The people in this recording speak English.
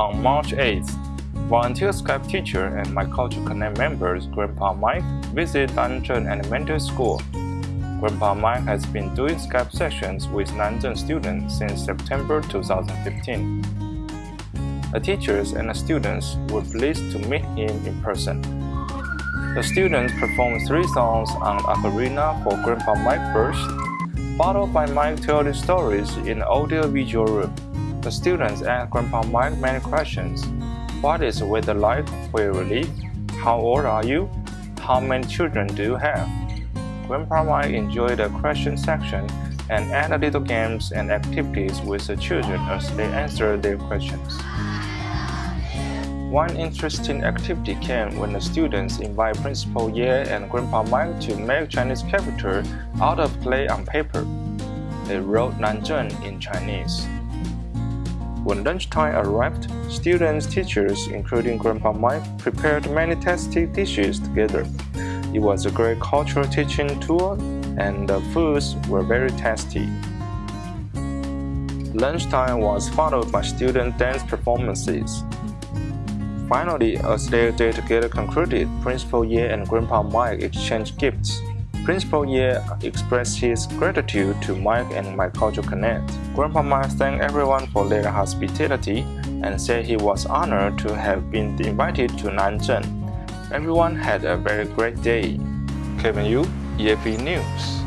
On March 8th, volunteer Skype teacher and My Culture Connect members Grandpa Mike visit Nanzheng Elementary School. Grandpa Mike has been doing Skype sessions with Nanzheng students since September 2015. The teachers and the students were pleased to meet him in person. The students performed three songs on ocarina for Grandpa Mike first, followed by Mike telling stories in the audio-visual room. The students asked Grandpa Mike many questions. What is the weather like where you live? How old are you? How many children do you have? Grandpa Mike enjoyed the question section and added little games and activities with the children as they answered their questions. One interesting activity came when the students invited Principal Ye and Grandpa Mike to make Chinese character out of clay on paper. They wrote Nanzheng in Chinese. When lunchtime arrived, students, teachers, including Grandpa Mike, prepared many tasty dishes together. It was a great cultural teaching tool and the foods were very tasty. Lunchtime was followed by student dance performances. Finally, as their day together concluded, Principal Ye and Grandpa Mike exchanged gifts. Principal Ye expressed his gratitude to Mike and My Culture Connect. Grandpa Mike thanked everyone for their hospitality and said he was honored to have been invited to Nanzheng. Everyone had a very great day. Kevin Yu, EFE News.